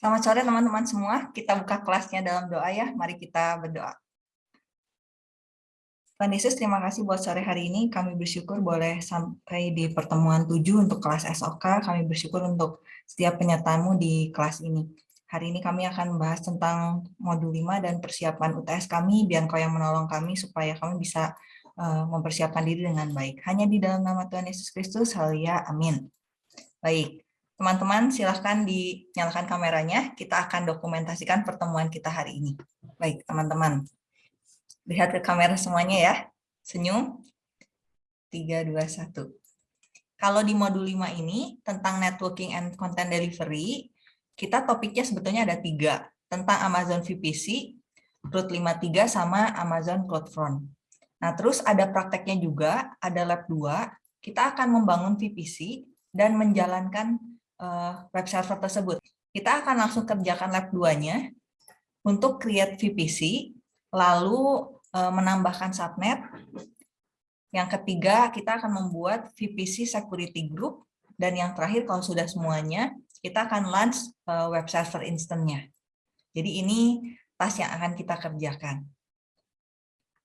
Selamat sore teman-teman semua. Kita buka kelasnya dalam doa ya. Mari kita berdoa. Tuhan Yesus, terima kasih buat sore hari ini. Kami bersyukur boleh sampai di pertemuan 7 untuk kelas SOK. Kami bersyukur untuk setiap penyertaanmu di kelas ini. Hari ini kami akan membahas tentang modul 5 dan persiapan UTS kami. Biar kau yang menolong kami supaya kami bisa uh, mempersiapkan diri dengan baik. Hanya di dalam nama Tuhan Yesus Kristus, haleluya, amin. Baik, Teman-teman silahkan dinyalakan kameranya, kita akan dokumentasikan pertemuan kita hari ini. Baik, teman-teman. Lihat ke kamera semuanya ya. Senyum. 3, 2, 1. Kalau di modul 5 ini, tentang networking and content delivery, kita topiknya sebetulnya ada tiga. Tentang Amazon VPC, Root 53, sama Amazon CloudFront. Nah, terus ada prakteknya juga, ada lab 2, kita akan membangun VPC dan menjalankan uh, web server tersebut. Kita akan langsung kerjakan lab 2-nya untuk create VPC, lalu uh, menambahkan subnet. Yang ketiga, kita akan membuat VPC security group, dan yang terakhir kalau sudah semuanya, kita akan launch uh, web server instance-nya. Jadi ini tas yang akan kita kerjakan.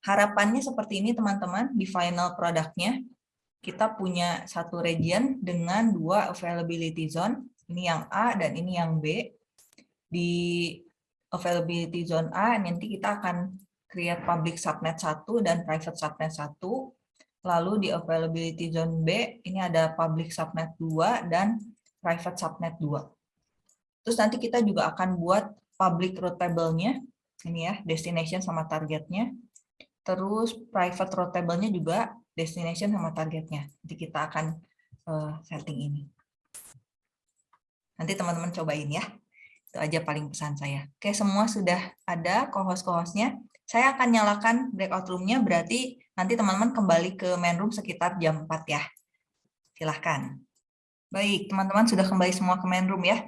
Harapannya seperti ini teman-teman di final produknya kita punya satu region dengan dua availability zone, ini yang A dan ini yang B. Di availability zone A nanti kita akan create public subnet 1 dan private subnet 1. Lalu di availability zone B ini ada public subnet 2 dan private subnet 2. Terus nanti kita juga akan buat public route table-nya, ini ya, destination sama targetnya. Terus private route table-nya juga destination sama targetnya. Jadi kita akan uh, setting ini. Nanti teman-teman cobain ya. Itu aja paling pesan saya. Oke, semua sudah ada co-host-co-hostnya. Saya akan nyalakan breakout room-nya, berarti nanti teman-teman kembali ke main room sekitar jam 4 ya. Silahkan. Baik, teman-teman sudah kembali semua ke main room ya.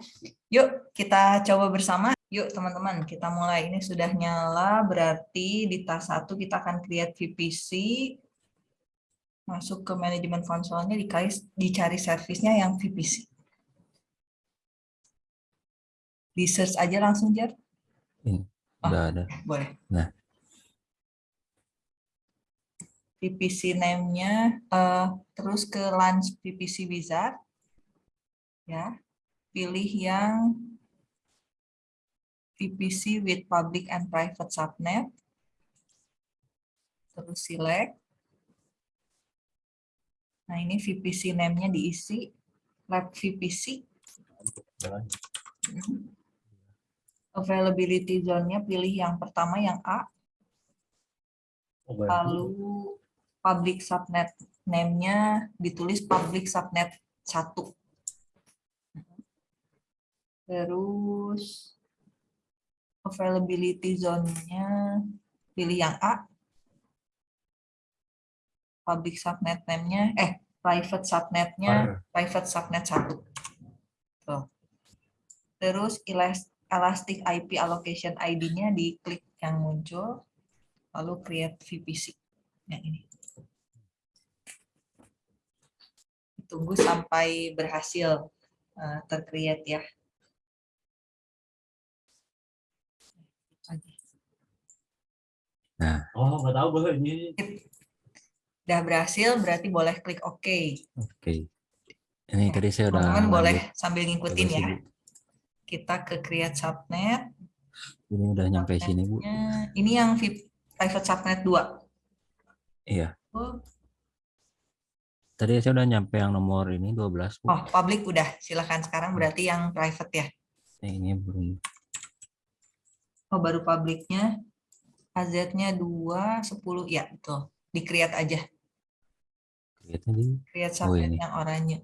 Yuk, kita coba bersama. Yuk teman-teman, kita mulai. Ini sudah nyala, berarti di tas 1 kita akan create VPC, masuk ke manajemen konsolnya dicari, dicari servisnya yang VPC. Di search aja langsung, Jar. Ini, oh, ada. Boleh. Nah. VPC name-nya, uh, terus ke launch VPC Wizard. Ya, pilih yang VPC with public and private subnet. Terus select Nah, ini VPC name-nya diisi lab VPC. Availability zone-nya pilih yang pertama yang A. Lalu public subnet name-nya ditulis public subnet 1. Terus availability zone-nya pilih yang A public subnet name-nya, eh, private subnet-nya, private subnet satu. Tuh. Terus Elastic IP Allocation ID-nya diklik yang muncul, lalu create VPC. Yang ini. Tunggu sampai berhasil uh, tercreate ya. Nah. Oh, nggak tahu bahwa ini. Udah berhasil, berarti boleh klik OK. Oke. Okay. Ini tadi saya udah... Teman-teman boleh sambil ngikutin ya. Kita ke create subnet. Ini udah nyampe sini, Bu. Ini yang private subnet 2. Iya. Oh. Tadi saya udah nyampe yang nomor ini 12, Bu. Oh, public udah. Silahkan sekarang berarti yang private ya. Ini belum. Oh, baru publiknya. AZ-nya 2, 10. Ya, betul. Di-create aja. Create subnet oh, yang oranye.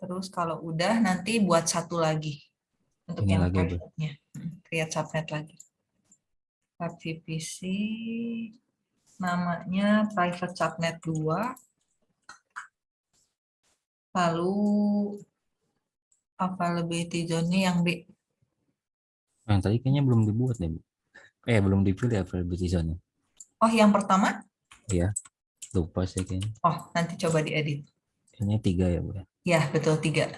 Terus kalau udah nanti buat satu lagi untuk ini yang private-nya. Hmm, create subnet lagi. VPC namanya private subnet 2. Lalu availability zone yang B. Yang tadi kayaknya belum dibuat nih, Bu. Eh, belum dipilih availability zone. Oh, yang pertama? Iya, lupa sih kayaknya. Oh, nanti coba diedit. Ini tiga ya, Bu? Ya, betul tiga.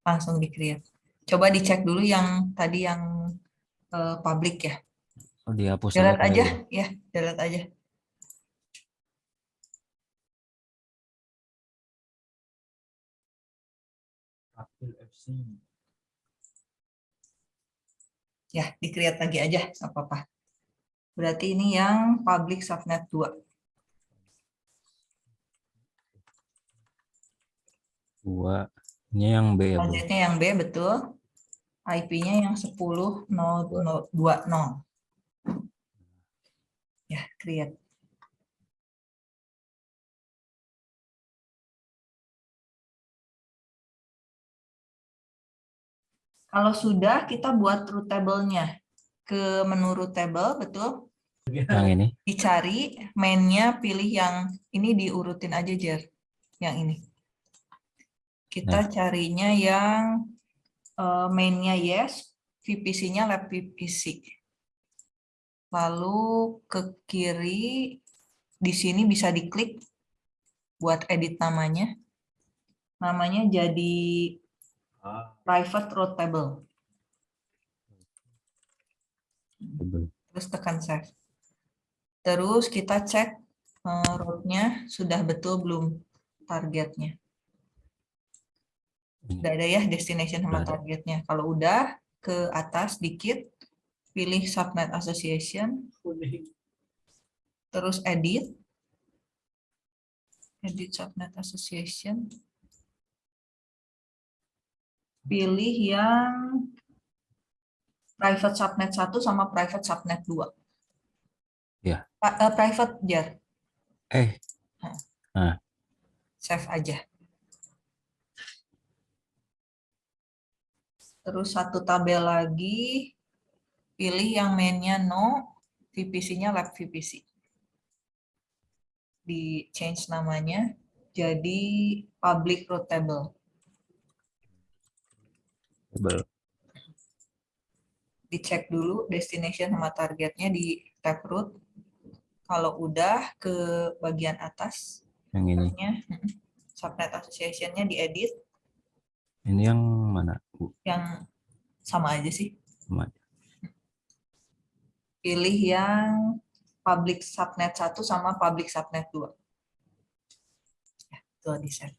langsung di create. Coba dicek dulu yang tadi yang eh, public ya. Oh, dihapus Delete aja, ya. ya, delete aja. Ya, di create lagi aja, apa-apa. Berarti ini yang public subnet 2. Dua. Ini yang B ya. Budgetnya yang B, betul. IP-nya yang 10.020. Ya, create. Kalau sudah, kita buat root table-nya. Ke menu root table, betul? Yang ini. Dicari, main-nya pilih yang ini diurutin aja, Jer. Yang ini. Kita carinya yang eh, main-nya yes, VPC-nya lab VPC. Lalu ke kiri, di sini bisa diklik buat edit namanya. Namanya jadi Ah, private table. Table. Terus tekan save. Terus kita cek eh, root-nya sudah betul belum targetnya. Ini. Udah ada ya destination sama targetnya. Kalau udah ke atas dikit, pilih subnet association, terus edit. Edit subnet association. Pilih yang private subnet 1 sama private subnet 2. Ya. Eh, private jar, Eh, save aja. Terus satu tabel lagi, pilih yang mainnya no, VPC-nya lab VPC. Di change namanya jadi public root table. table. Dicek dulu destination sama targetnya di tab root. Kalau udah ke bagian atas, Yang ini. nya, subnet association-nya diedit, Ini yang mana, Bu? yang sama aja sih. Sama. pilih yang public subnet 1 sama public subnet 2. Ya, itu di set.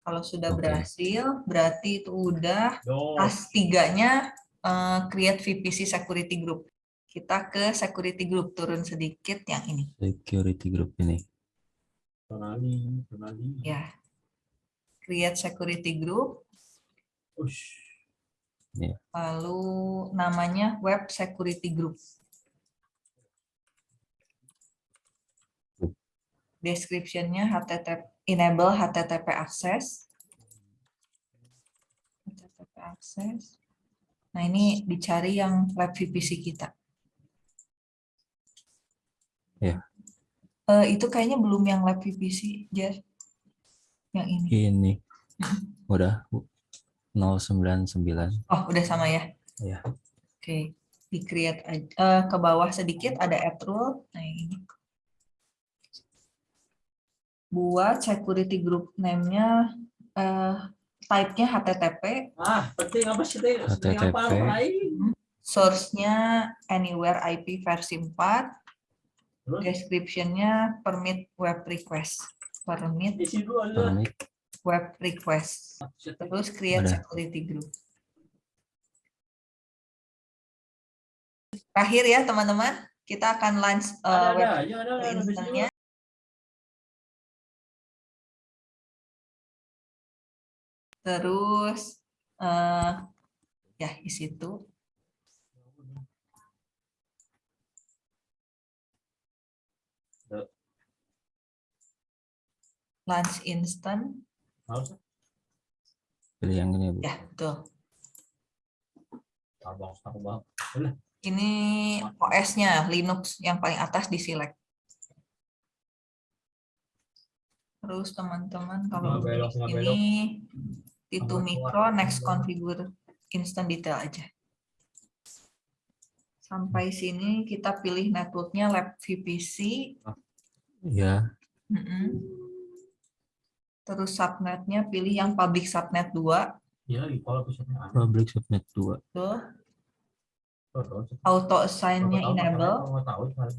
Kalau sudah Oke. berhasil, berarti itu udah tas tiganya eh, create VPC security group. Kita ke security group, turun sedikit yang ini. Security group ini. Tonali, tonali. Ya. Create security group, Ush. lalu namanya web security group. Group. Description-nya HTTP enable HTTP access. HTTP access. Nah, ini dicari yang web VPC kita. Ya. Eh, itu kayaknya belum yang lab VPC, Jar. Yang ini. Ini. Udah, Bu. 099. Oh, udah sama ya? Ya. Oke, di create aja. Eh, ke bawah sedikit ada add rule. Nah, ini. Buat security group name-nya eh, type-nya HTTP, Ah, penting apa sih HTTP. source-nya anywhere IP versi 4, Terus description-nya permit web request. Permit web request. Terus create security group. Terakhir ya teman-teman, kita akan launch Ada web ya instannya. Terus eh ya di situ launch instant Pilih yang ini, Bu. ya betul. Ini OS-nya Linux yang paling atas di select. Terus teman-teman kalau Nggak belok, ini Titu Nggak Micro keluar. next configure instant detail aja. Sampai sini kita pilih networknya lab VPC. Ya. Mm-mm. Terus subnetnya pilih yang public subnet 2. Iya kalau aneh. Public subnet 2. Tuh, auto assign-nya enable.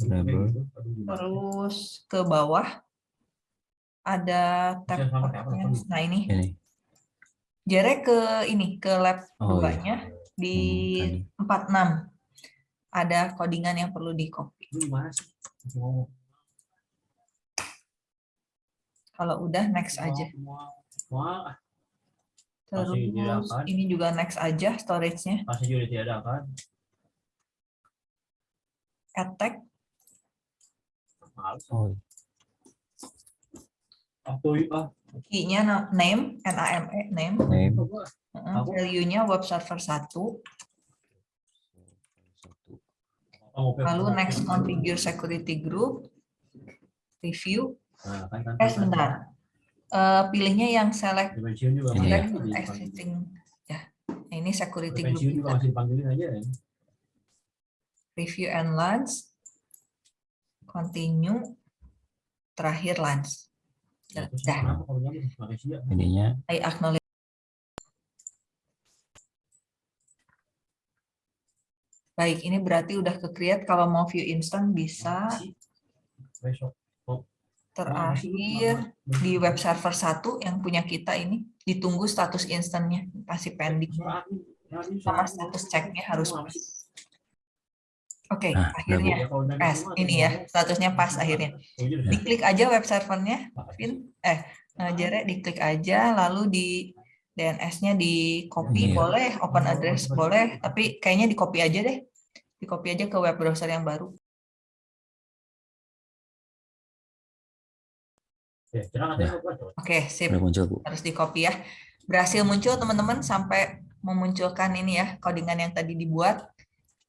Enable. Terus ke bawah ada tab. Nah ini, Ini. Jere ke ini ke lab Oh, iya. 2-nya di Hmm, 46. Ada codingan yang perlu di copy. Lu gimana sih? Masih ngomong. Kalau udah next aja. Semua, semua, Terus diadakan. ini juga next aja storage-nya. masih juga ditiadakan. Attack. Oh, Ah, tuh, ah. key-nya na- name, NAME, name. name. Value-nya web server 1. Satu. Oh, open. Lalu next configure security group. Review. Nah, kan, kan, Eh sebentar. Eh, pilihnya yang select juga ya. select dipanggilin. existing. Ya, Nah, ini security group juga kita. masih dipanggilin aja ya. Review and launch. Continue. Terakhir launch. Ya, terus Dah. ya. Ininya I acknowledge. Baik, ini berarti udah ke create. Kalau mau view instant bisa. Makasih. Besok. Terakhir di web server 1 yang punya kita ini ditunggu status instantnya masih pending. Sama status ceknya harus pas. Oke, Nah, akhirnya pas. Ini ya, statusnya pas akhirnya. Diklik aja web servernya, Vin. Eh, eh, Jere diklik aja, lalu di DNS-nya di copy Iya. boleh, open address boleh, tapi kayaknya di copy aja deh. Di copy aja ke web browser yang baru. Oke, sip. udah muncul Bu. Harus di copy ya. Berhasil muncul teman-teman sampai memunculkan ini ya, codingan yang tadi dibuat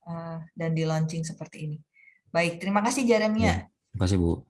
eh, dan di launching seperti ini. Baik, terima kasih Jeremia. Terima kasih Bu.